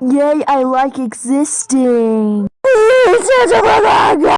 Yay, I like existing.